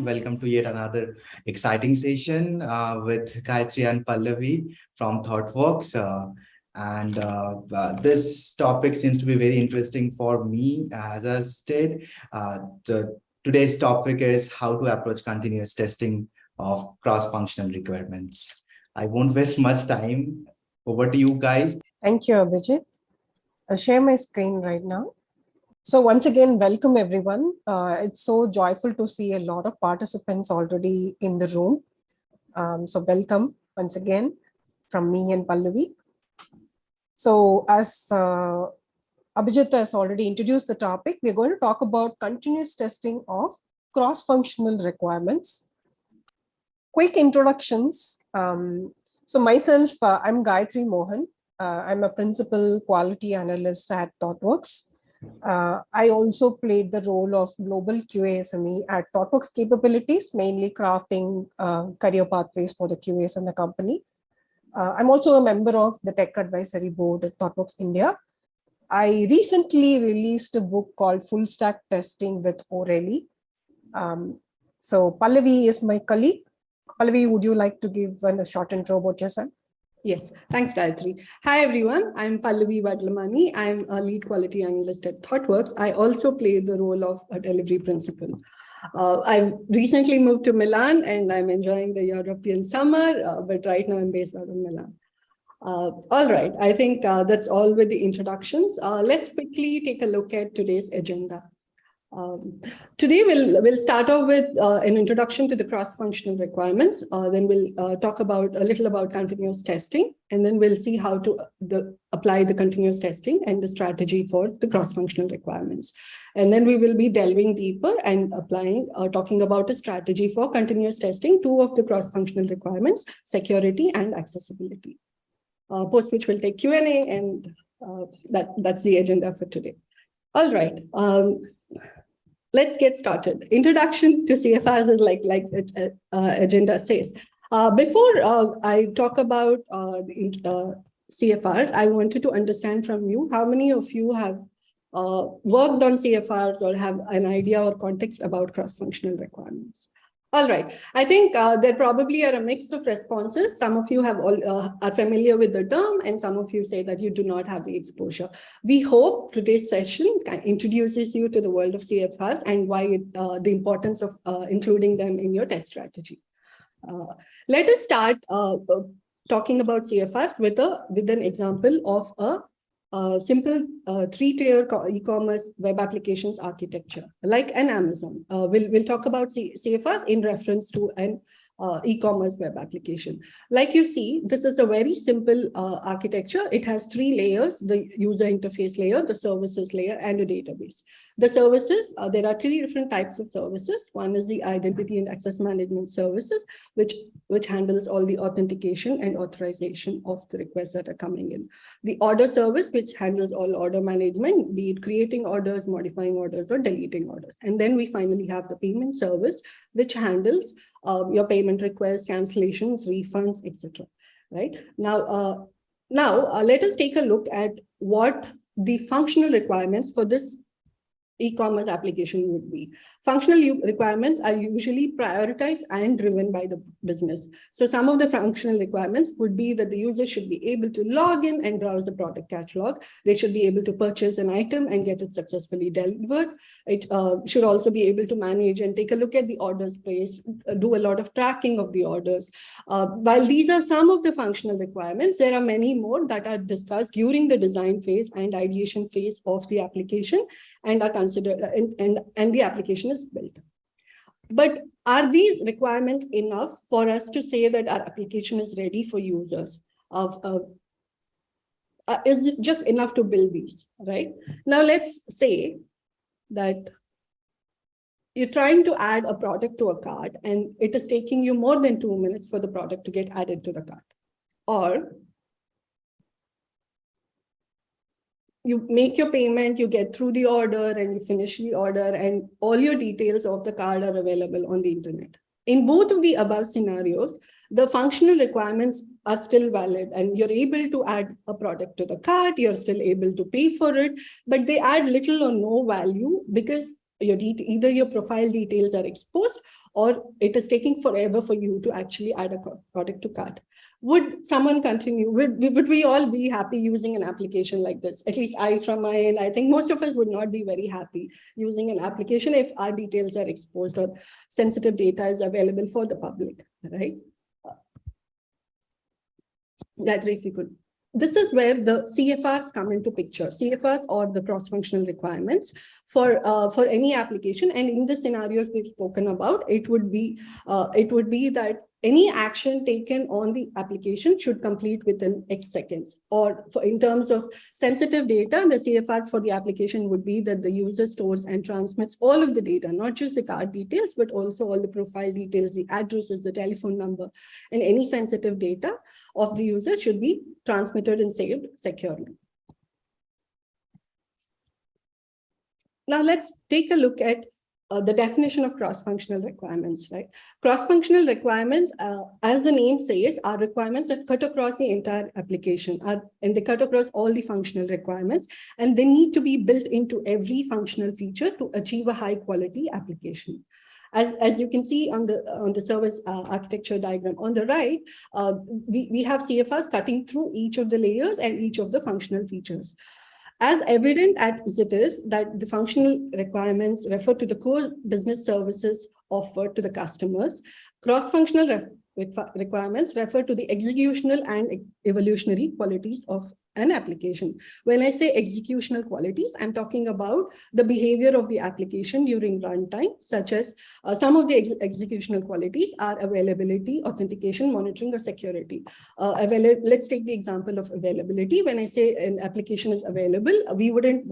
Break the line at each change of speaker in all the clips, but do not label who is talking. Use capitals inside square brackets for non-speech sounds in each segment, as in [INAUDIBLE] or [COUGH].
Welcome to yet another exciting session uh, with Gayatri and Pallavi from ThoughtWorks. Uh, and uh, uh, this topic seems to be very interesting for me, as I said. Uh, today's topic is how to approach continuous testing of cross-functional requirements. I won't waste much time. Over to you guys.
Thank you, Abhijit. I'll share my screen right now. So once again, welcome everyone. Uh, it's so joyful to see a lot of participants already in the room. Um, so welcome once again from me and Pallavi. So as uh, Abhijit has already introduced the topic, we're going to talk about continuous testing of cross-functional requirements. Quick introductions. Um, so myself, uh, I'm Gayatri Mohan. Uh, I'm a principal quality analyst at ThoughtWorks. Uh, I also played the role of global QA SME at ThoughtWorks capabilities, mainly crafting uh, career pathways for the QAs in the company. Uh, I'm also a member of the Tech Advisory Board at ThoughtWorks India. I recently released a book called Full Stack Testing with O'Reilly. Um, so Pallavi is my colleague. Pallavi, would you like to give a short intro about yourself?
Yes, thanks, Gayatri. Hi, everyone. I'm Pallavi Vadlamani. I'm a lead quality analyst at ThoughtWorks. I also play the role of a delivery principal. Uh, I've recently moved to Milan and I'm enjoying the European summer, uh, but right now I'm based out of Milan. Uh, all right, I think uh, that's all with the introductions. Uh, let's quickly take a look at today's agenda. Um, today, we'll, we'll start off with uh, an introduction to the cross-functional requirements. Uh, then we'll uh, talk about a little about continuous testing, and then we'll see how to uh, the, apply the continuous testing and the strategy for the cross-functional requirements. And then we will be delving deeper and applying, uh, talking about a strategy for continuous testing, two of the cross-functional requirements, security and accessibility. Uh, post which we'll take Q&A, and that, that's the agenda for today. All right. Um, let's get started. Introduction to CFRs is like, like uh, uh, agenda says. Uh, before uh, I talk about uh, uh, CFRs, I wanted to understand from you, how many of you have worked on CFRs or have an idea or context about cross-functional requirements? All right. I think uh, there probably are a mix of responses. Some of you have all uh, are familiar with the term and some of you say that you do not have the exposure. We hope today's session introduces you to the world of CFRs and why it, uh, the importance of uh, including them in your test strategy. Uh, let us start uh, talking about CFRs with a with an example of a uh, simple uh, three-tier e-commerce web applications architecture, like an Amazon. Uh, we'll, we'll talk about C CFRs in reference to an uh, e-commerce web application. Like you see, this is a very simple uh, architecture. It has three layers, the user interface layer, the services layer, and a database. The services, uh, there are three different types of services. One is the identity and access management services, which, which handles all the authentication and authorization of the requests that are coming in. The order service, which handles all order management, be it creating orders, modifying orders, or deleting orders. And then we finally have the payment service, which handles um, your payment requests, cancellations, refunds, etc. Right now, uh, now uh, let us take a look at what the functional requirements for this e-commerce application would be. Functional requirements are usually prioritized and driven by the business. So some of the functional requirements would be that the user should be able to log in and browse the product catalog. They should be able to purchase an item and get it successfully delivered. It uh, should also be able to manage and take a look at the orders placed, uh, do a lot of tracking of the orders. Uh, while these are some of the functional requirements, there are many more that are discussed during the design phase and ideation phase of the application and are considered and, and, and the application is built. But are these requirements enough for us to say that our application is ready for users? Of uh, uh, Is it just enough to build these, right? Now let's say that you're trying to add a product to a cart and it is taking you more than two minutes for the product to get added to the cart. Or you make your payment, you get through the order and you finish the order and all your details of the card are available on the internet. In both of the above scenarios, the functional requirements are still valid and you're able to add a product to the cart, you're still able to pay for it, but they add little or no value because your either your profile details are exposed or it is taking forever for you to actually add a product to cart. Would someone continue? Would, would we all be happy using an application like this? At least I, from my end, I think most of us would not be very happy using an application if our details are exposed or sensitive data is available for the public, right? Gayatri, if you could. This is where the CFRs come into picture, CFRs or the cross-functional requirements for uh, for any application. And in the scenarios we've spoken about, it would be uh, it would be that any action taken on the application should complete within X seconds. Or for, in terms of sensitive data, the CFR for the application would be that the user stores and transmits all of the data, not just the card details, but also all the profile details, the addresses, the telephone number, and any sensitive data of the user should be transmitted and saved securely. Now let's take a look at uh, the definition of cross-functional requirements, right? Cross-functional requirements, uh, as the name says, are requirements that cut across the entire application, are, and they cut across all the functional requirements, and they need to be built into every functional feature to achieve a high-quality application. As, as you can see on the on the service uh, architecture diagram on the right, uh, we, we have CFRs cutting through each of the layers and each of the functional features. As evident as it is that the functional requirements refer to the core business services offered to the customers, cross-functional re requirements refer to the executional and evolutionary qualities of an application. When I say executional qualities, I'm talking about the behavior of the application during runtime, such as uh, some of the ex executional qualities are availability, authentication, monitoring, or security. Uh, let's take the example of availability. When I say an application is available, we wouldn't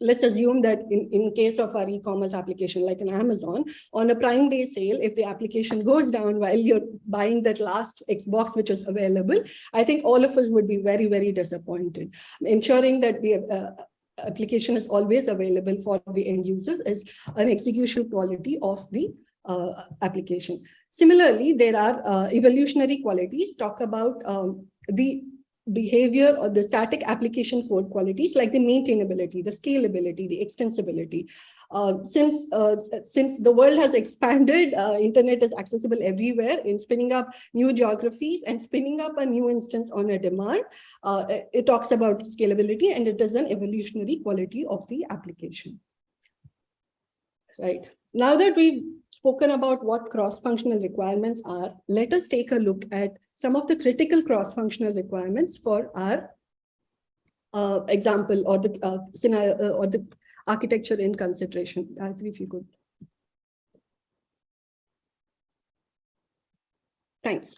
let's assume that in, in case of our e-commerce application like an Amazon, on a prime day sale, if the application goes down while you're buying that last Xbox which is available, I think all of us would be very, very disappointed. Ensuring that the uh, application is always available for the end users is an execution quality of the uh, application. Similarly, there are uh, evolutionary qualities, talk about um, the behavior or the static application code qualities like the maintainability, the scalability, the extensibility. Uh, since uh, since the world has [LAUGHS] expanded, uh, internet is accessible everywhere in spinning up new geographies and spinning up a new instance on a demand. Uh, it talks about scalability and it is an evolutionary quality of the application. Right. Now that we've spoken about what cross-functional requirements are, let us take a look at some of the critical cross-functional requirements for our uh, example or the uh, scenario uh, or the architecture in consideration. Gayatri, if you could. Thanks.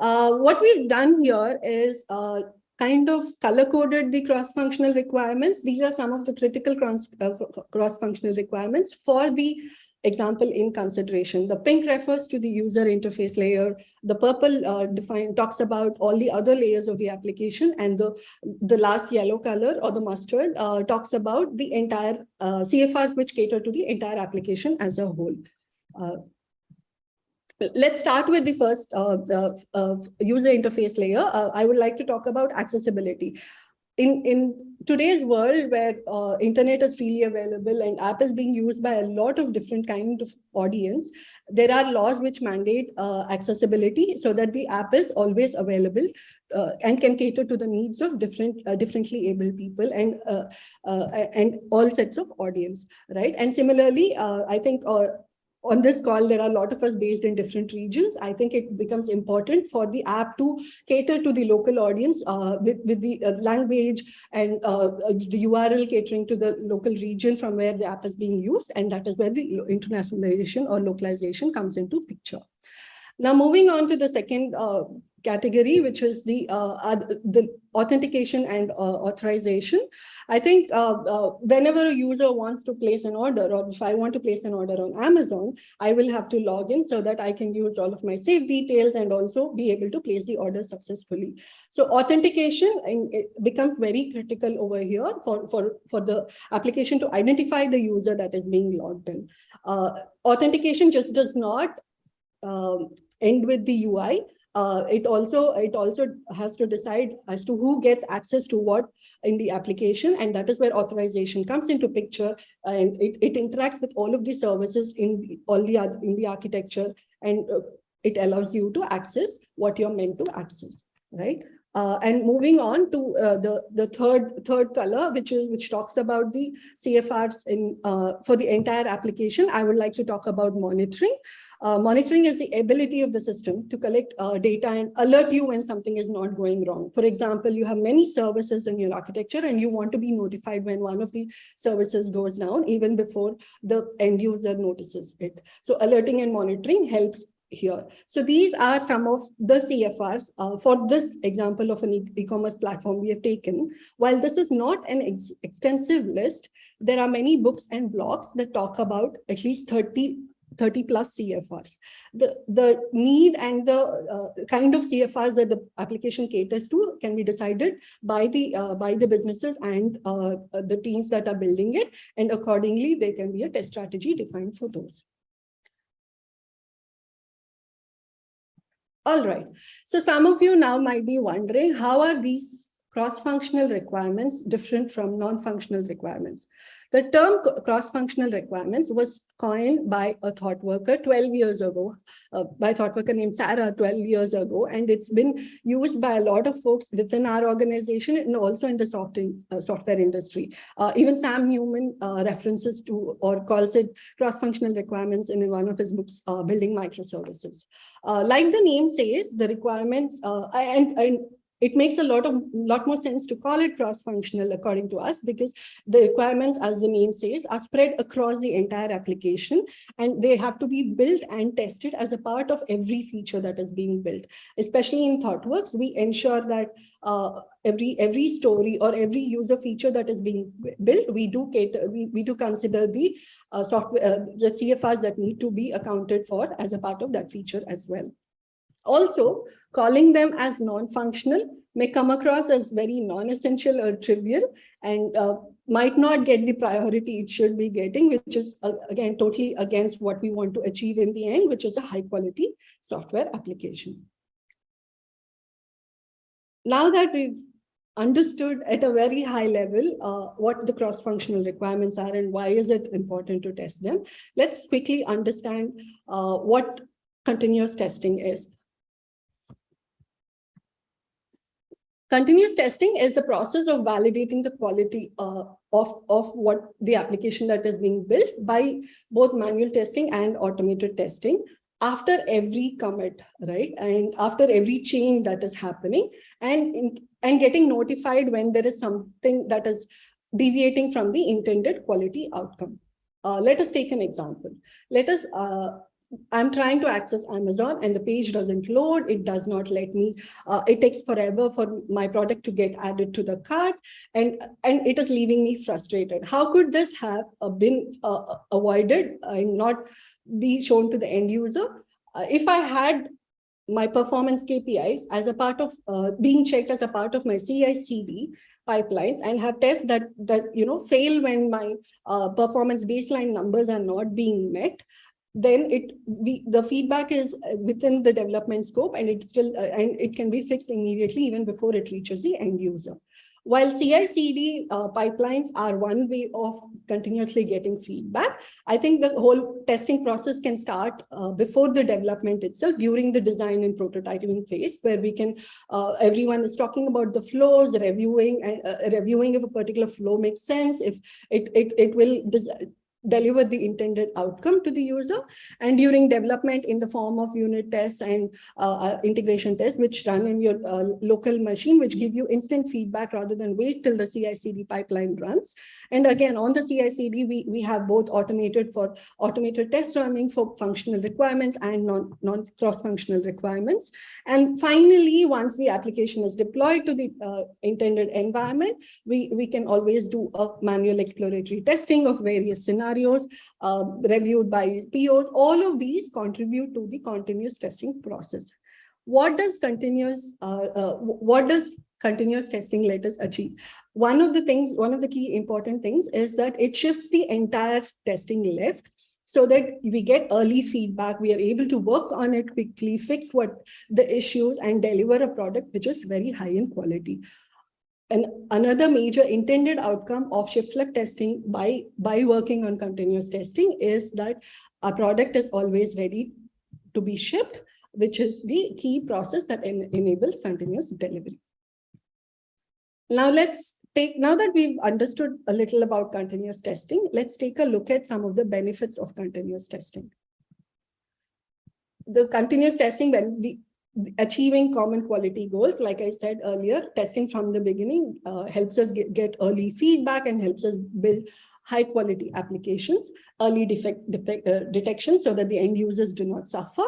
Uh, what we've done here is uh, kind of color-coded the cross-functional requirements. These are some of the critical uh, cross-functional requirements for the example in consideration. The pink refers to the user interface layer. The purple uh, define, talks about all the other layers of the application. And the, the last yellow color or the mustard uh, talks about the entire uh, CFRs which cater to the entire application as a whole. Uh, let's start with the first uh, the, user interface layer. Uh, I would like to talk about accessibility in, in today's world where uh, internet is freely available and app is being used by a lot of different kind of audience, there are laws which mandate uh, accessibility so that the app is always available uh, and can cater to the needs of different uh, differently able people and uh, uh, and all sets of audience, right? And similarly, I think on this call, there are a lot of us based in different regions. I think it becomes important for the app to cater to the local audience uh, with, with the uh, language and uh, the URL catering to the local region from where the app is being used. And that is where the internationalization or localization comes into picture. Now, moving on to the second uh, category, which is the uh, the authentication and uh, authorization. I think uh, uh, whenever a user wants to place an order, or if I want to place an order on Amazon, I will have to log in so that I can use all of my safe details and also be able to place the order successfully. So authentication becomes very critical over here for, for, for the application to identify the user that is being logged in. Uh, authentication just does not um, end with the UI uh, it also it also has to decide as to who gets access to what in the application and that is where authorization comes into picture and it, it interacts with all of the services in the, all the in the architecture and uh, it allows you to access what you're meant to access right uh, and moving on to uh, the the third third color, which is which talks about the CFRs in uh, for the entire application, I would like to talk about monitoring. Uh, monitoring is the ability of the system to collect uh, data and alert you when something is not going wrong. For example, you have many services in your architecture and you want to be notified when one of the services goes down even before the end user notices it. So alerting and monitoring helps here. So these are some of the CFRs uh, for this example of an e-commerce platform we have taken. While this is not an ex extensive list, there are many books and blogs that talk about at least 30 30 plus CFRs. The, the need and the uh, kind of CFRs that the application caters to can be decided by the uh, by the businesses and uh, the teams that are building it. And accordingly, there can be a test strategy defined for those. All right. So some of you now might be wondering, how are these cross-functional requirements different from non-functional requirements? The term cross-functional requirements was coined by a thought worker 12 years ago, uh, by a thought worker named Sarah 12 years ago, and it's been used by a lot of folks within our organization and also in the soft in, uh, software industry. Uh, even Sam Newman uh, references to or calls it cross-functional requirements in one of his books, uh, Building Microservices. Uh, like the name says, the requirements, and, and it makes a lot of lot more sense to call it cross-functional according to us because the requirements as the name says are spread across the entire application and they have to be built and tested as a part of every feature that is being built. Especially in thoughtworks we ensure that uh, every every story or every user feature that is being built we do cater we, we do consider the uh, software uh, the cfrs that need to be accounted for as a part of that feature as well also, calling them as non-functional may come across as very non-essential or trivial and uh, might not get the priority it should be getting, which is, uh, again, totally against what we want to achieve in the end, which is a high-quality software application. Now that we've understood at a very high level uh, what the cross-functional requirements are and why is it important to test them, let's quickly understand uh, what continuous testing is. Continuous testing is a process of validating the quality uh, of, of what the application that is being built by both manual testing and automated testing after every commit, right? And after every change that is happening and, and getting notified when there is something that is deviating from the intended quality outcome. Uh, let us take an example. Let us uh, I'm trying to access Amazon and the page doesn't load. It does not let me, uh, it takes forever for my product to get added to the cart and, and it is leaving me frustrated. How could this have uh, been uh, avoided and not be shown to the end user? Uh, if I had my performance KPIs as a part of uh, being checked as a part of my CI CD pipelines and have tests that that you know fail when my uh, performance baseline numbers are not being met then it we, the feedback is within the development scope and it still uh, and it can be fixed immediately even before it reaches the end user. While CI/CD uh, pipelines are one way of continuously getting feedback, I think the whole testing process can start uh, before the development itself, during the design and prototyping phase, where we can, uh, everyone is talking about the flows, reviewing and uh, reviewing if a particular flow makes sense, if it it it will deliver the intended outcome to the user. And during development in the form of unit tests and uh, uh integration tests which run in your uh, local machine which give you instant feedback rather than wait till the CI/CD pipeline runs. And again on the CI/CD we we have both automated for automated test running for functional requirements and non non cross functional requirements. And finally once the application is deployed to the uh, intended environment we we can always do a manual exploratory testing of various scenarios scenarios uh, reviewed by POs. All of these contribute to the continuous testing process. What does continuous, uh, uh, what does continuous testing let us achieve? One of the things, one of the key important things is that it shifts the entire testing left so that we get early feedback. We are able to work on it quickly, fix what the issues and deliver a product which is very high in quality. And another major intended outcome of shift left testing by, by working on continuous testing is that our product is always ready to be shipped, which is the key process that en enables continuous delivery. Now let's take, now that we've understood a little about continuous testing, let's take a look at some of the benefits of continuous testing. The continuous testing, when we achieving common quality goals, like I said earlier, testing from the beginning uh, helps us get, get early feedback and helps us build high quality applications, early defect, defect uh, detection so that the end users do not suffer.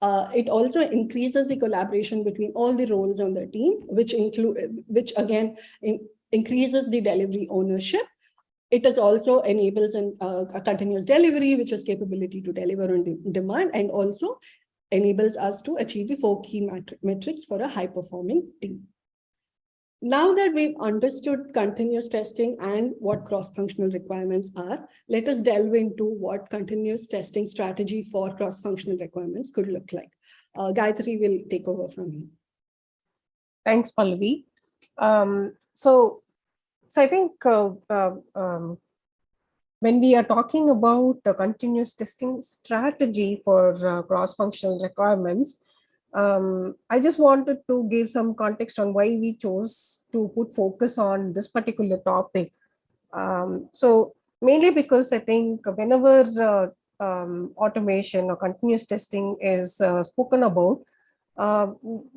Uh, it also increases the collaboration between all the roles on the team, which include, which again in, increases the delivery ownership. It is also enables an, uh, a continuous delivery, which is capability to deliver on de demand and also enables us to achieve the four key metrics for a high performing team. Now that we've understood continuous testing and what cross-functional requirements are, let us delve into what continuous testing strategy for cross-functional requirements could look like. Uh, Gayatri will take over from here.
Thanks, Pallavi. Um, so, so I think uh, uh, um, when we are talking about a continuous testing strategy for uh, cross-functional requirements, um, I just wanted to give some context on why we chose to put focus on this particular topic. Um, so mainly because I think whenever uh, um, automation or continuous testing is uh, spoken about, uh,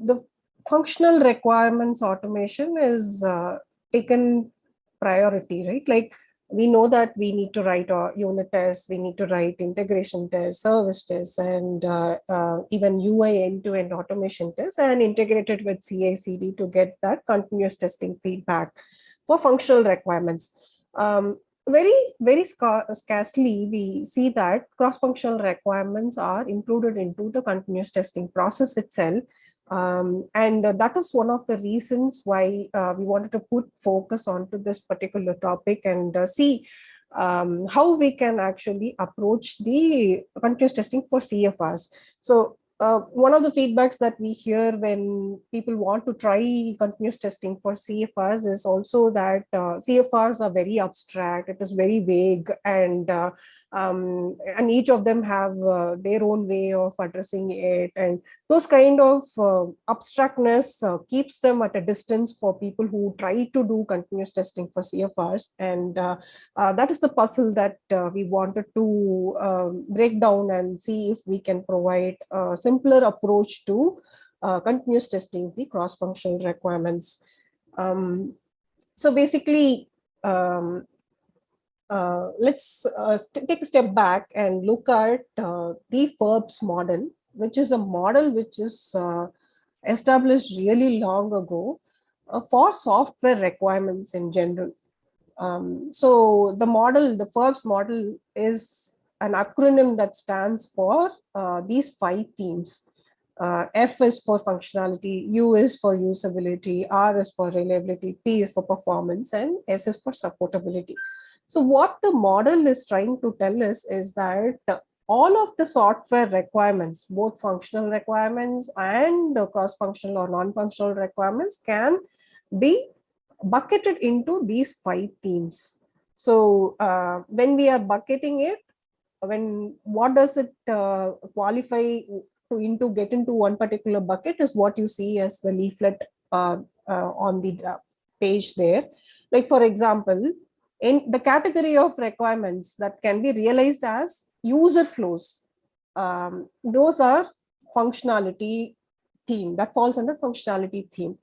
the functional requirements automation is uh, taken priority, right? Like we know that we need to write our unit tests, we need to write integration tests, service tests, and uh, uh, even UI end-to-end -end automation tests and integrated with CI/CD to get that continuous testing feedback for functional requirements. Um, very, very scarcely we see that cross-functional requirements are included into the continuous testing process itself um, and uh, that is one of the reasons why uh, we wanted to put focus onto this particular topic and uh, see um, how we can actually approach the continuous testing for CFRs. So uh, one of the feedbacks that we hear when people want to try continuous testing for CFRs is also that uh, CFRs are very abstract, it is very vague, and uh, um, and each of them have uh, their own way of addressing it and those kind of uh, abstractness uh, keeps them at a distance for people who try to do continuous testing for CFRs and uh, uh, that is the puzzle that uh, we wanted to um, break down and see if we can provide a simpler approach to continuous testing the cross-functional requirements. Um, so basically, um, uh, let's uh, take a step back and look at uh, the FURPS model, which is a model which is uh, established really long ago uh, for software requirements in general. Um, so the model, the FURPS model is an acronym that stands for uh, these five themes. F is for functionality, U is for usability, R is for reliability, P is for performance, and S is for supportability. So what the model is trying to tell us is that all of the software requirements, both functional requirements and the cross-functional or non-functional requirements can be bucketed into these five themes. So uh, when we are bucketing it, when what does it uh, qualify to into get into one particular bucket is what you see as the leaflet uh, uh on the uh, page there. Like for example, in the category of requirements that can be realized as user flows. Um, those are functionality theme that falls under functionality theme.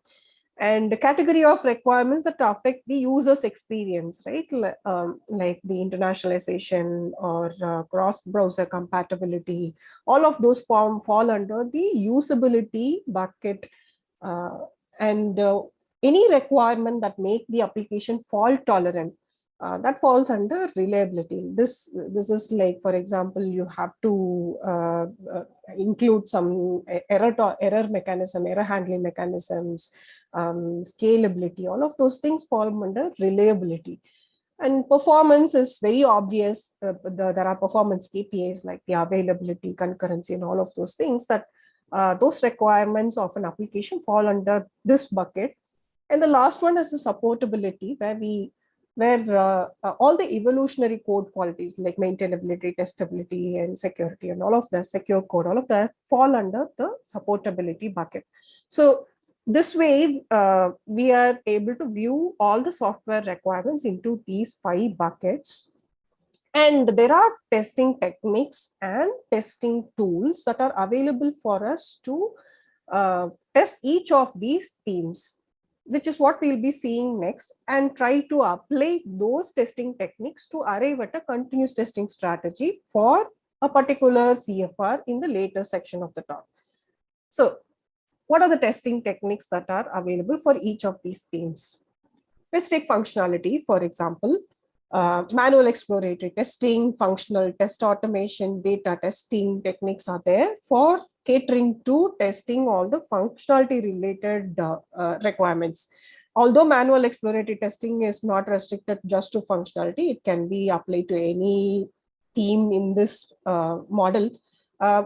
And the category of requirements that affect the user's experience, right? Um, like the internationalization or uh, cross-browser compatibility, all of those form fall under the usability bucket. Uh, and uh, any requirement that make the application fault tolerant uh, that falls under reliability. This, this is like, for example, you have to uh, uh, include some error, error mechanism, error handling mechanisms, um, scalability, all of those things fall under reliability. And performance is very obvious. Uh, the, there are performance KPIs like the availability, concurrency, and all of those things that uh, those requirements of an application fall under this bucket. And the last one is the supportability, where we where uh, uh, all the evolutionary code qualities like maintainability, testability, and security, and all of the secure code, all of that fall under the supportability bucket. So this way, uh, we are able to view all the software requirements into these five buckets. And there are testing techniques and testing tools that are available for us to uh, test each of these themes which is what we'll be seeing next and try to apply those testing techniques to arrive at a continuous testing strategy for a particular CFR in the later section of the talk. So what are the testing techniques that are available for each of these themes? Let's take functionality, for example, uh, manual exploratory testing, functional test automation, data testing techniques are there for catering to testing all the functionality related uh, uh, requirements. Although manual exploratory testing is not restricted just to functionality, it can be applied to any team in this uh, model. Uh,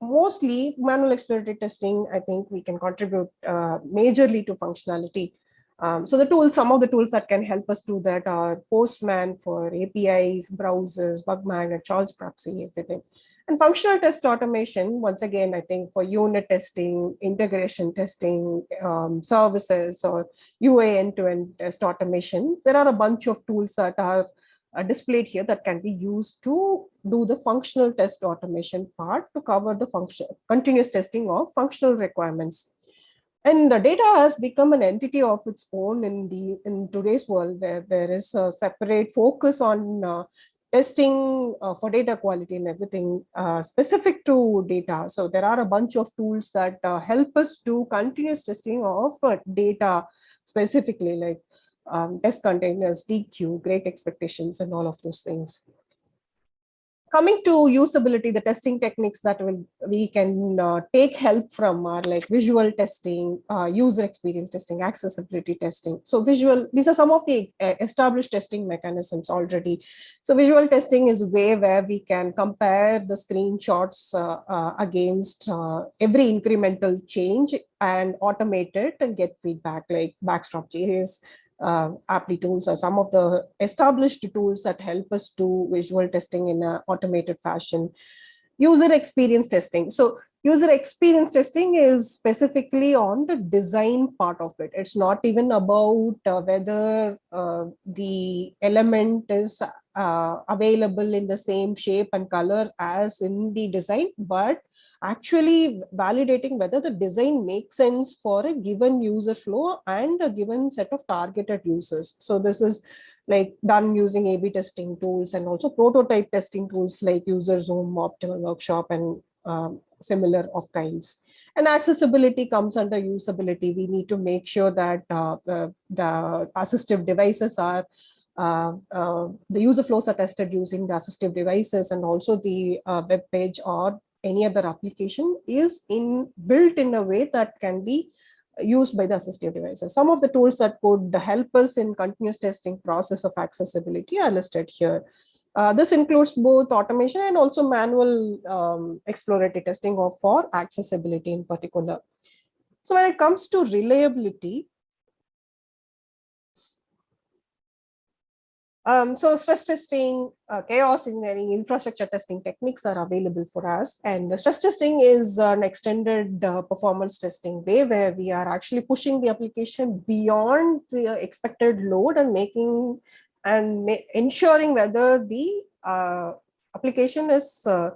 mostly manual exploratory testing, I think we can contribute uh, majorly to functionality. Um, so the tools, some of the tools that can help us do that are Postman for APIs, browsers, BugMagnet, Charles proxy, everything. And functional test automation, once again, I think for unit testing, integration testing, um, services or UA end-to-end -end test automation, there are a bunch of tools that are uh, displayed here that can be used to do the functional test automation part to cover the function continuous testing of functional requirements. And the data has become an entity of its own in the in today's world where there is a separate focus on uh, testing uh, for data quality and everything uh, specific to data. So there are a bunch of tools that uh, help us do continuous testing of uh, data specifically like um, test containers, Deequ, great expectations, and all of those things coming to usability, the testing techniques that will we can uh, take help from are like visual testing, uh, user experience testing, accessibility testing. So visual, these are some of the uh, established testing mechanisms already. So visual testing is a way where we can compare the screenshots uh, uh, against uh, every incremental change and automate it and get feedback like backstop Backstop.js, uh, Applitools or some of the established tools that help us do visual testing in an automated fashion. User experience testing. So user experience testing is specifically on the design part of it. It's not even about uh, whether uh, the element is uh, available in the same shape and color as in the design, but actually validating whether the design makes sense for a given user flow and a given set of targeted users. So this is like done using A-B testing tools and also prototype testing tools like UserZoom, Optimal Workshop, and um, similar of kinds. And accessibility comes under usability. We need to make sure that uh, uh, the assistive devices are the user flows are tested using the assistive devices and also the uh, web page or any other application is in built in a way that can be used by the assistive devices. Some of the tools that could help us in continuous testing process of accessibility are listed here. Uh, this includes both automation and also manual um, exploratory testing of for accessibility in particular. So when it comes to reliability, Um, so stress testing, uh, chaos engineering, infrastructure testing techniques are available for us. And stress testing is an extended uh, performance testing way where we are actually pushing the application beyond the expected load and making and ensuring whether the uh, application is uh,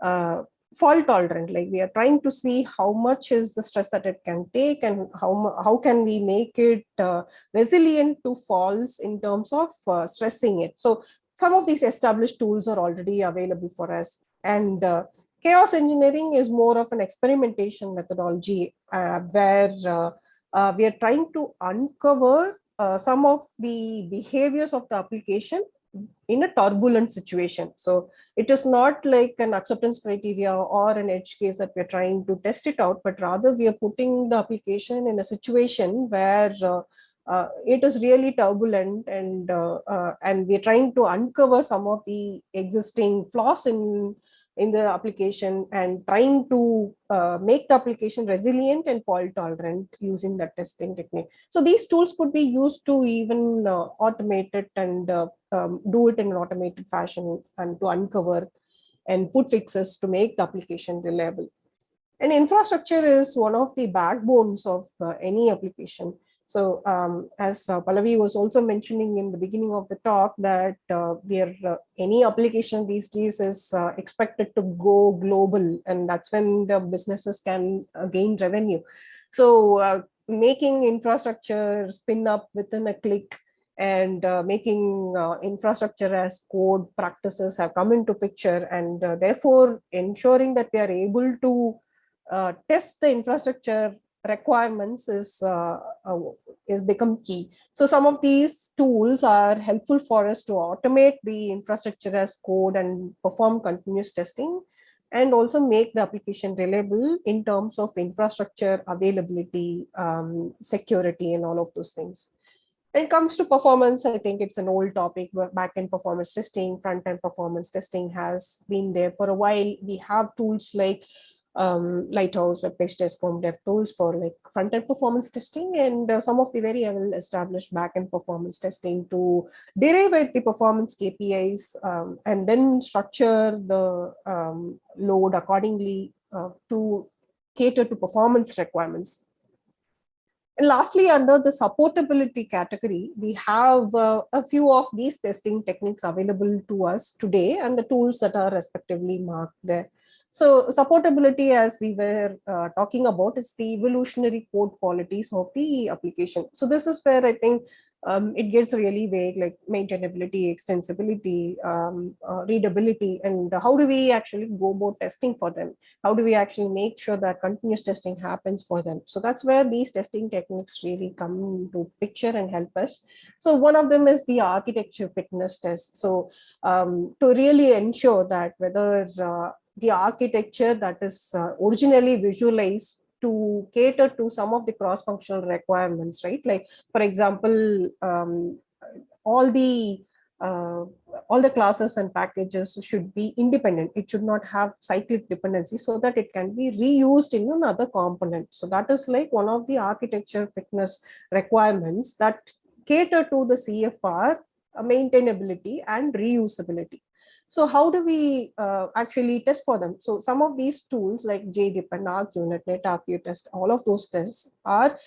uh, fault tolerant. Like we are trying to see how much is the stress that it can take and how how can we make it uh, resilient to falls in terms of uh, stressing it. So some of these established tools are already available for us. And uh, chaos engineering is more of an experimentation methodology uh, where uh, uh, we are trying to uncover some of the behaviors of the application in a turbulent situation. So it is not like an acceptance criteria or an edge case that we're trying to test it out, but rather we are putting the application in a situation where uh, uh, it is really turbulent and uh, uh, and we're trying to uncover some of the existing flaws in in the application and trying to uh, make the application resilient and fault tolerant using that testing technique. So these tools could be used to even uh, automate it and uh, um, do it in an automated fashion and to uncover and put fixes to make the application reliable. And infrastructure is one of the backbones of uh, any application. So um, as uh, Pallavi was also mentioning in the beginning of the talk that uh, we are uh, any application these days is uh, expected to go global and that's when the businesses can uh, gain revenue. So uh, making infrastructure spin up within a click and making infrastructure as code practices have come into picture and therefore ensuring that we are able to test the infrastructure requirements is uh, uh, is become key. So some of these tools are helpful for us to automate the infrastructure as code and perform continuous testing and also make the application reliable in terms of infrastructure availability, um, security, and all of those things. When it comes to performance, I think it's an old topic. Back-end performance testing, front-end performance testing has been there for a while. We have tools like um, Lighthouse, WebPageTest form dev tools for like front-end performance testing and uh, some of the very well established back-end performance testing to derive the performance KPIs um, and then structure the um, load accordingly uh, to cater to performance requirements. And lastly, under the supportability category, we have uh, a few of these testing techniques available to us today and the tools that are respectively marked there. So supportability, as we were uh, talking about, is the evolutionary code qualities of the application. So this is where I think um, it gets really vague, like maintainability, extensibility, um, uh, readability, and how do we actually go about testing for them? How do we actually make sure that continuous testing happens for them? So that's where these testing techniques really come into picture and help us. So one of them is the architecture fitness test. So um, to really ensure that whether uh, the architecture that is uh, originally visualized to cater to some of the cross-functional requirements, right? Like, for example, um, all the uh, all the classes and packages should be independent. It should not have cyclic dependency so that it can be reused in another component. So that is like one of the architecture fitness requirements that cater to the CFR uh, maintainability and reusability. So how do we uh, actually test for them? So some of these tools like JDepend and ArchUnit, test, all of those tests are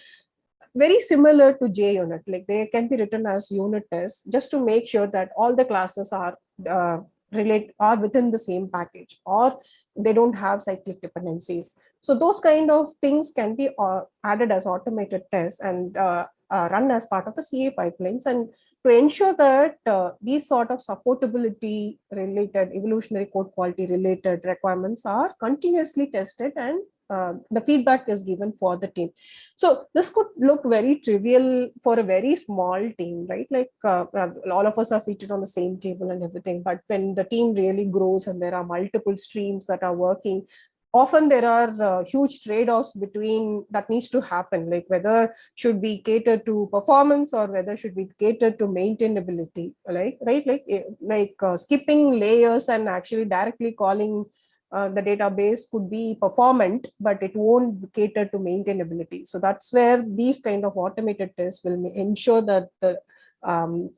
very similar to JUnit. Like they can be written as unit tests just to make sure that all the classes are uh, relate are within the same package or they don't have cyclic dependencies. So those kind of things can be uh, added as automated tests and uh, uh, run as part of the CA pipelines. And to ensure that uh, these sort of supportability related evolutionary code quality related requirements are continuously tested and uh, the feedback is given for the team. So this could look very trivial for a very small team, right? Like uh, uh all of us are seated on the same table and everything, but when the team really grows and there are multiple streams that are working, often there are uh, huge trade-offs between that needs to happen like whether should we cater to performance or whether should we cater to maintainability like right? Like eh, like uh, skipping layers and actually directly calling uh, the database could be performant but it won't cater to maintainability. So that's where these kind of automated tests will ensure that the um,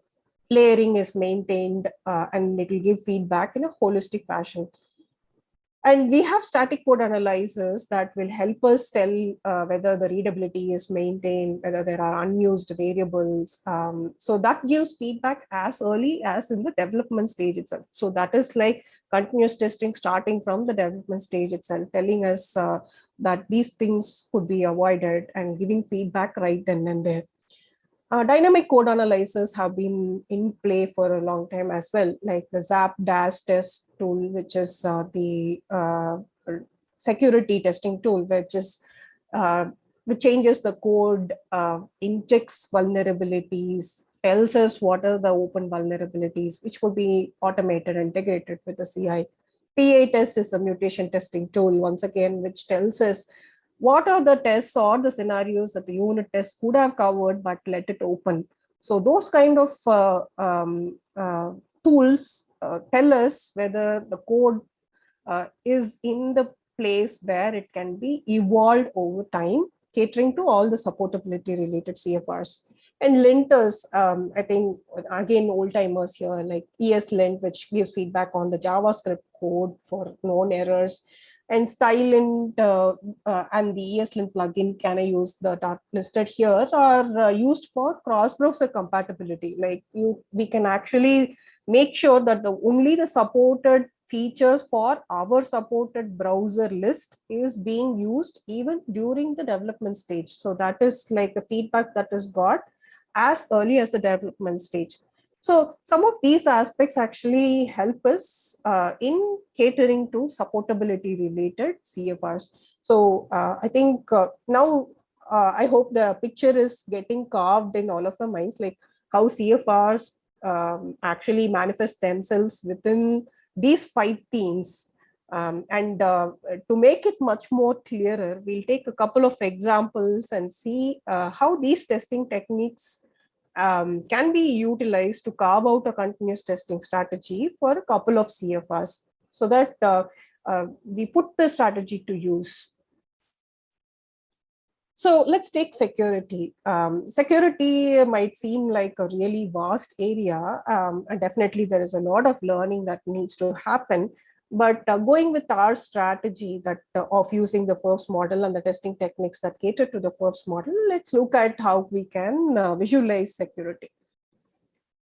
layering is maintained uh, and it will give feedback in a holistic fashion and we have static code analyzers that will help us tell uh, whether the readability is maintained, whether there are unused variables. Um, so that gives feedback as early as in the development stage itself. So that is like continuous testing starting from the development stage itself, telling us uh, that these things could be avoided and giving feedback right then and there. Uh, dynamic code analyzers have been in play for a long time as well, like the ZAP DAS test tool, which is uh, the uh, security testing tool, which is uh, which changes the code, uh, injects vulnerabilities, tells us what are the open vulnerabilities, which could be automated, and integrated with the CI. Pitest is a mutation testing tool, once again, which tells us what are the tests or the scenarios that the unit test could have covered, but let it open. So those kind of uh, um, uh, tools uh, tell us whether the code uh, is in the place where it can be evolved over time, catering to all the supportability related CFRs. And linters, um, I think, again, old timers here, like ESLint, which gives feedback on the JavaScript code for known errors and stylelint uh, uh, and the ESLint plugin can I use that listed here are uh, used for cross-browser compatibility. Like you, we can actually make sure that the only the supported features for our supported browser list is being used even during the development stage. So that is like the feedback that is got as early as the development stage. So some of these aspects actually help us uh, in catering to supportability related CFRs. So uh, I think uh, now uh, I hope the picture is getting carved in all of the minds, like how CFRs um, actually manifest themselves within these five themes. Um, and uh, to make it much more clearer, we'll take a couple of examples and see uh, how these testing techniques um, can be utilized to carve out a continuous testing strategy for a couple of CFRs so that uh, uh, we put the strategy to use. So let's take security. Um, security might seem like a really vast area, um, and definitely there is a lot of learning that needs to happen. But uh, going with our strategy that uh, of using the FURPS model and the testing techniques that cater to the FURPS model, let's look at how we can uh, visualize security.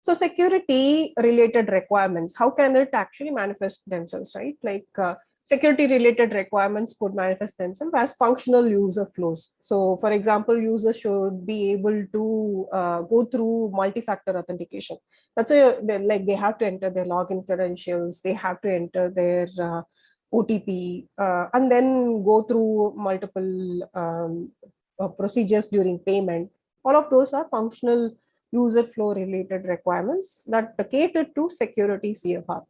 So security related requirements, how can it actually manifest themselves, right? Like uh, security related requirements could manifest themselves as functional user flows. So for example, users should be able to uh, go through multi-factor authentication. That's a, like they have to enter their login credentials, they have to enter their uh, OTP, uh, and then go through multiple um, uh, procedures during payment. All of those are functional user flow related requirements that cater to security CFR.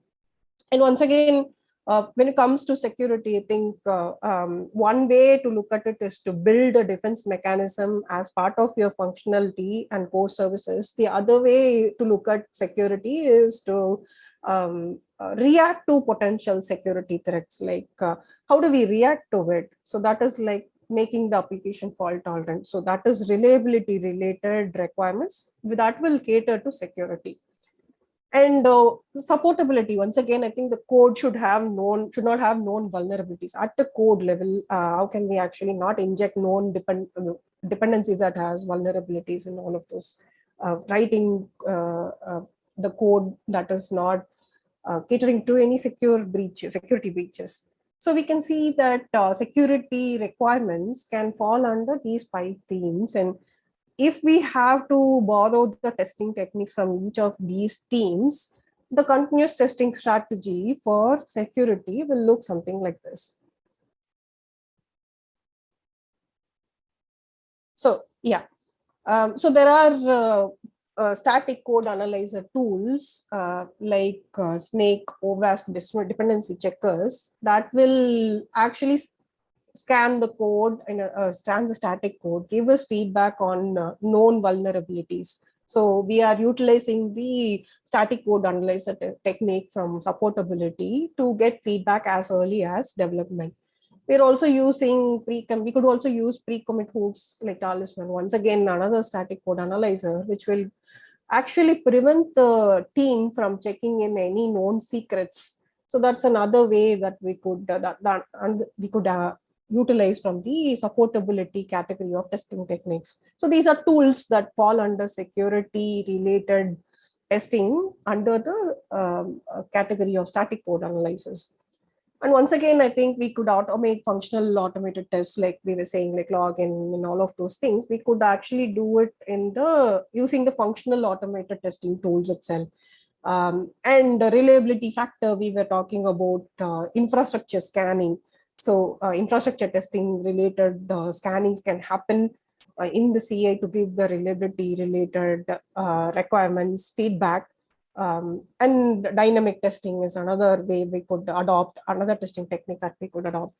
And once again, uh, when it comes to security, I think uh, um, one way to look at it is to build a defense mechanism as part of your functionality and core services. The other way to look at security is to um, uh, react to potential security threats, like uh, how do we react to it? So that is like making the application fault tolerant. So that is reliability related requirements that will cater to security and uh, supportability once again i think the code should have known should not have known vulnerabilities at the code level. Uh, how can we actually not inject known depend uh, dependencies that has vulnerabilities in all of those uh, writing uh, uh, the code that is not catering to any secure breach security breaches? So we can see that security requirements can fall under these five themes and if we have to borrow the testing techniques from each of these teams, the continuous testing strategy for security will look something like this. So yeah, um, so there are uh, uh, static code analyzer tools uh, like uh, Snyk, OWASP dependency checkers that will actually scan the code and uh, scan the static code, give us feedback on uh, known vulnerabilities. So we are utilizing the static code analyzer te technique from supportability to get feedback as early as development. We're also using pre we could also use pre-commit hooks like Talisman. Once again, another static code analyzer, which will actually prevent the team from checking in any known secrets. So that's another way that we could uh, that, that and we could uh, utilized from the supportability category of testing techniques. So these are tools that fall under security related testing under the um, uh, category of static code analysis. And once again, I think we could automate functional automated tests like we were saying, like login and all of those things. We could actually do it in the using the functional automated testing tools itself. Um, and the reliability factor, we were talking about uh, infrastructure scanning. So uh, infrastructure testing related scannings can happen uh, in the CA to give the reliability related uh, requirements feedback. Um, and dynamic testing is another way we could adopt, another testing technique that we could adopt.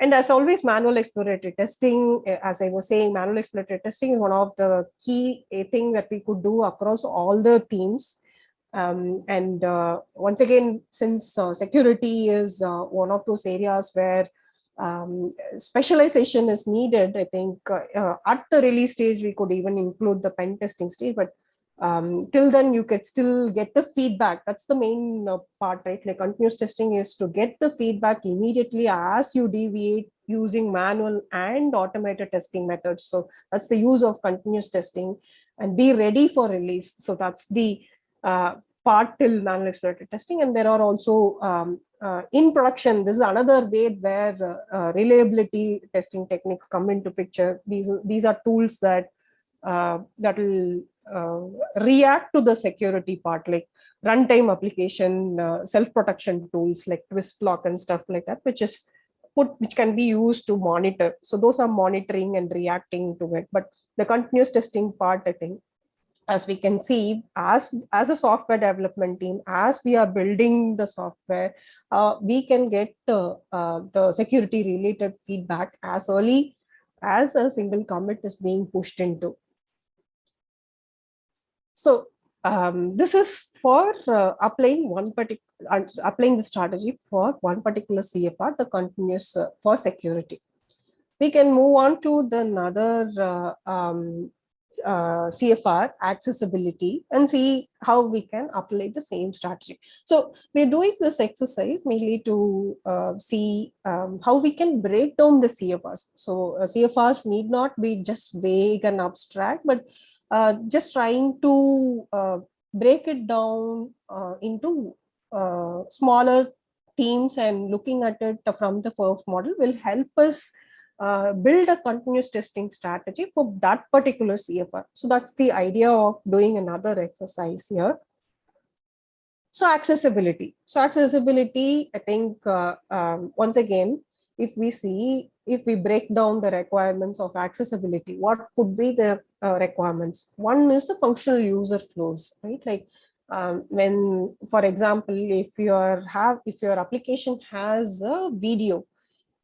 And as always, manual exploratory testing, eh, as I was saying, manual exploratory testing is one of the key eh, thing that we could do across all the teams. Um, and uh, once again, since uh, security is uh, one of those areas where um, specialization is needed, I think uh, uh, at the release stage, we could even include the pen testing stage, but um, till then you could still get the feedback. That's the main uh, part, right? Like continuous testing is to get the feedback immediately as you deviate using manual and automated testing methods. So that's the use of continuous testing and be ready for release. So that's the uh, part till manual exploratory testing. And there are also um, uh, in production, this is another way where uh, uh, reliability testing techniques come into picture. These, these are tools that uh, that will react to the security part like runtime application self-protection tools like twist Twistlock and stuff like that which is put which can be used to monitor so those are monitoring and reacting to it but the continuous testing part i think as we can see as as a software development team as we are building the software uh, we can get uh, uh, the security related feedback as early as a single commit is being pushed into so um, this is for uh, applying one particular uh, applying the strategy for one particular CFR, the continuous uh, for security. We can move on to the another um, uh, CFR accessibility and see how we can apply the same strategy. So we're doing this exercise mainly to uh, see um, how we can break down the CFRs. So uh, CFRs need not be just vague and abstract, but uh, just trying to uh, break it down uh, into smaller teams and looking at it from the first model will help us uh, build a continuous testing strategy for that particular CFR. So that's the idea of doing another exercise here. So accessibility. So accessibility, I think, um, once again, if we see, if we break down the requirements of accessibility, what could be the uh, requirements? One is the functional user flows, right? Like um, when, for example, if your have if your application has a video,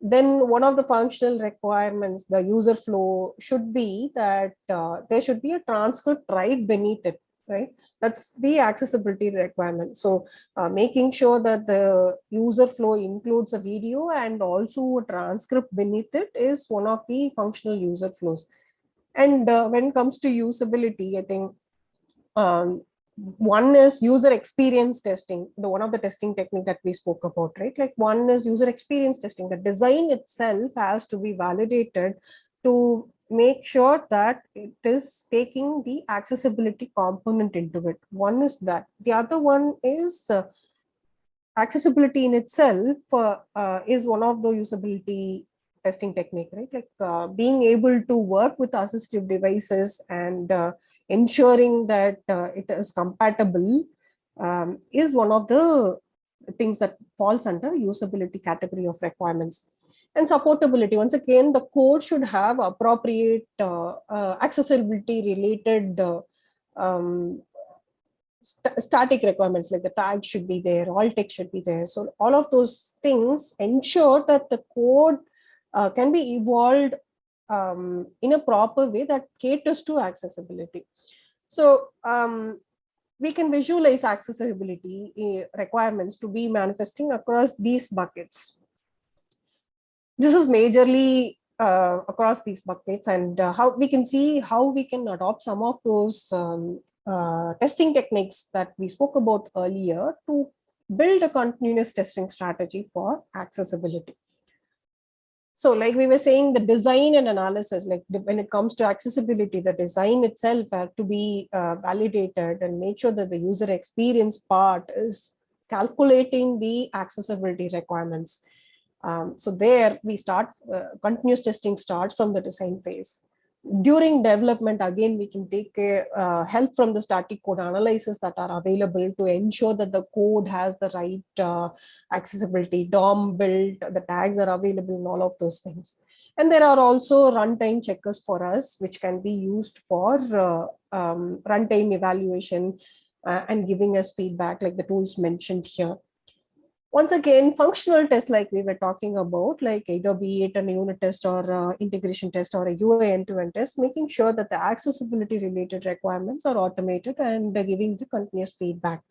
then one of the functional requirements, the user flow should be that uh, there should be a transcript right beneath it, right? That's the accessibility requirement. So uh, making sure that the user flow includes a video and also a transcript beneath it is one of the functional user flows. And uh, when it comes to usability, I think um, one is user experience testing, the one of the testing technique that we spoke about, right? Like one is user experience testing. The design itself has to be validated to make sure that it is taking the accessibility component into it. One is that. The other one is uh, accessibility in itself uh, uh, is one of the usability testing technique, right? Like uh, being able to work with assistive devices and uh, ensuring that uh, it is compatible um, is one of the things that falls under usability category of requirements and supportability. Once again, the code should have appropriate uh, uh, accessibility related uh, um, st static requirements like the tag should be there, alt text should be there. So all of those things ensure that the code uh, can be evolved um, in a proper way that caters to accessibility. So um, we can visualize accessibility uh, requirements to be manifesting across these buckets this is majorly uh, across these buckets and uh, how we can see how we can adopt some of those um, uh, testing techniques that we spoke about earlier to build a continuous testing strategy for accessibility. So like we were saying, the design and analysis, like when it comes to accessibility, the design itself had to be uh, validated and make sure that the user experience part is calculating the accessibility requirements um, so there we start, uh, continuous testing starts from the design phase. During development, again, we can take uh, help from the static code analysis that are available to ensure that the code has the right uh, accessibility, DOM built, the tags are available and all of those things. And there are also runtime checkers for us, which can be used for uh, um, runtime evaluation uh, and giving us feedback like the tools mentioned here once again, functional tests like we were talking about, like either be it a unit test or a integration test or a UI end-to-end test, making sure that the accessibility related requirements are automated and they're giving the continuous feedback.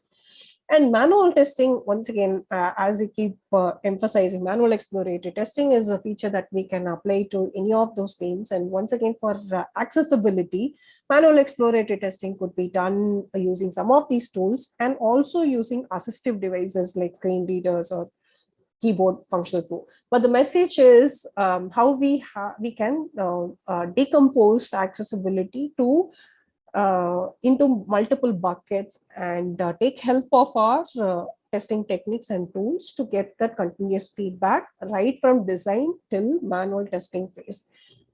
And manual testing, once again, uh, as I keep uh, emphasizing, manual exploratory testing is a feature that we can apply to any of those themes. And once again, for uh, accessibility, manual exploratory testing could be done using some of these tools and also using assistive devices like screen readers or keyboard functional flow. But the message is um, how we we can uh, uh, decompose accessibility to uh, into multiple buckets and uh, take help of our uh, testing techniques and tools to get that continuous feedback right from design till manual testing phase.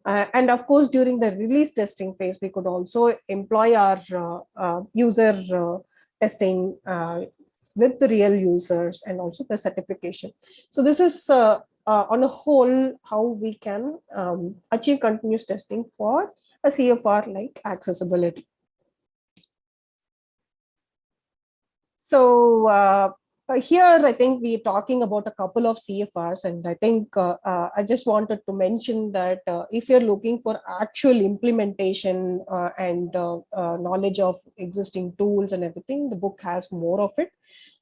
Uh, and of course, during the release testing phase, we could also employ our uh, uh, user testing with the real users and also the certification. So this is on a whole how we can um, achieve continuous testing for a CFR like accessibility. So uh, uh, here, I think we're talking about a couple of CFRs, and I think uh, uh, I just wanted to mention that uh, if you're looking for actual implementation uh, and knowledge of existing tools and everything, the book has more of it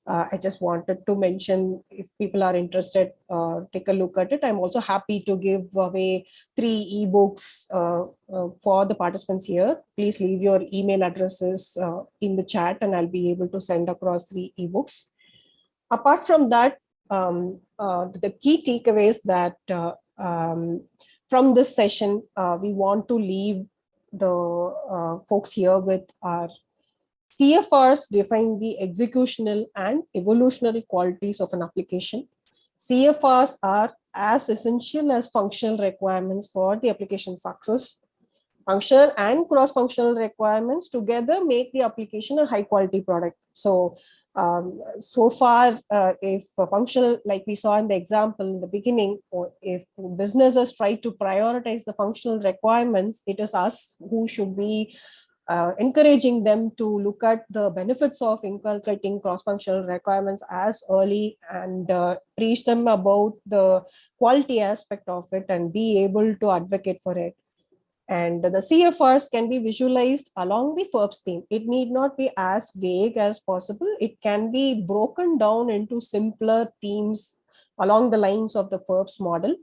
uh, I just wanted to mention if people are interested, uh, take a look at it. I'm also happy to give away three ebooks uh, uh for the participants here. Please leave your email addresses uh, in the chat and I'll be able to send across three ebooks. Apart from that, um, uh, the key takeaways that um, from this session, we want to leave the folks here with our CFRs define the executional and evolutionary qualities of an application. CFRs are as essential as functional requirements for the application success. Functional and cross-functional requirements together make the application a high quality product. So, um, so far, uh, if functional, like we saw in the example in the beginning, or if businesses try to prioritize the functional requirements, it is us who should be uh, encouraging them to look at the benefits of inculcating cross-functional requirements as early and uh, preach them about the quality aspect of it and be able to advocate for it. And the CFRs can be visualized along the FURPS theme. It need not be as vague as possible. It can be broken down into simpler themes along the lines of the FURPS model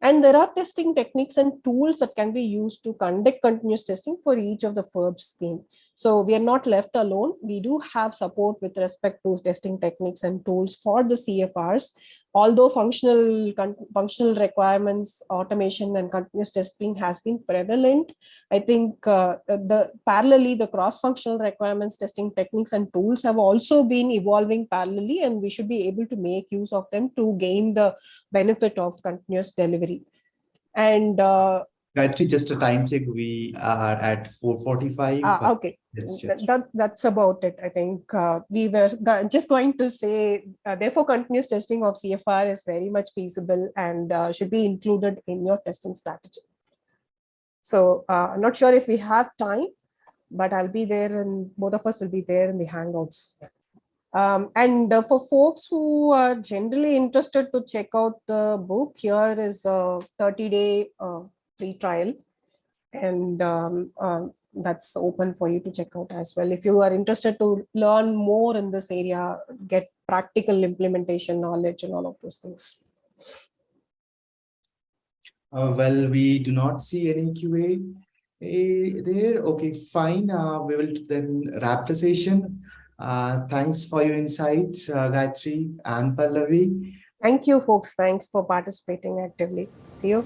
and there are testing techniques and tools that can be used to conduct continuous testing for each of the FURPS theme. So we are not left alone. We do have support with respect to testing techniques and tools for the CFRs although functional functional requirements automation and continuous testing has been prevalent i think uh, the parallelly the cross functional requirements testing techniques and tools have also been evolving parallelly and we should be able to make use of them to gain the benefit of continuous delivery and uh,
Gayatri, just a time check. We are at 4:45.
Uh, okay, that, that's about it. I think uh, we were just going to say, uh, therefore, continuous testing of CFR is very much feasible and uh, should be included in your testing strategy. So uh, I'm not sure if we have time, but I'll be there and both of us will be there in the Hangouts. Um, and uh, for folks who are generally interested to check out the book, here is a 30 day free trial and um, um, that's open for you to check out as well. If you are interested to learn more in this area, get practical implementation knowledge and all of those things.
Uh, well, we do not see any QA uh, there. Okay, fine. Uh, we will then wrap the session. Uh, thanks for your insights, uh, Gayatri and Pallavi.
Thank you, folks. Thanks for participating actively. See you.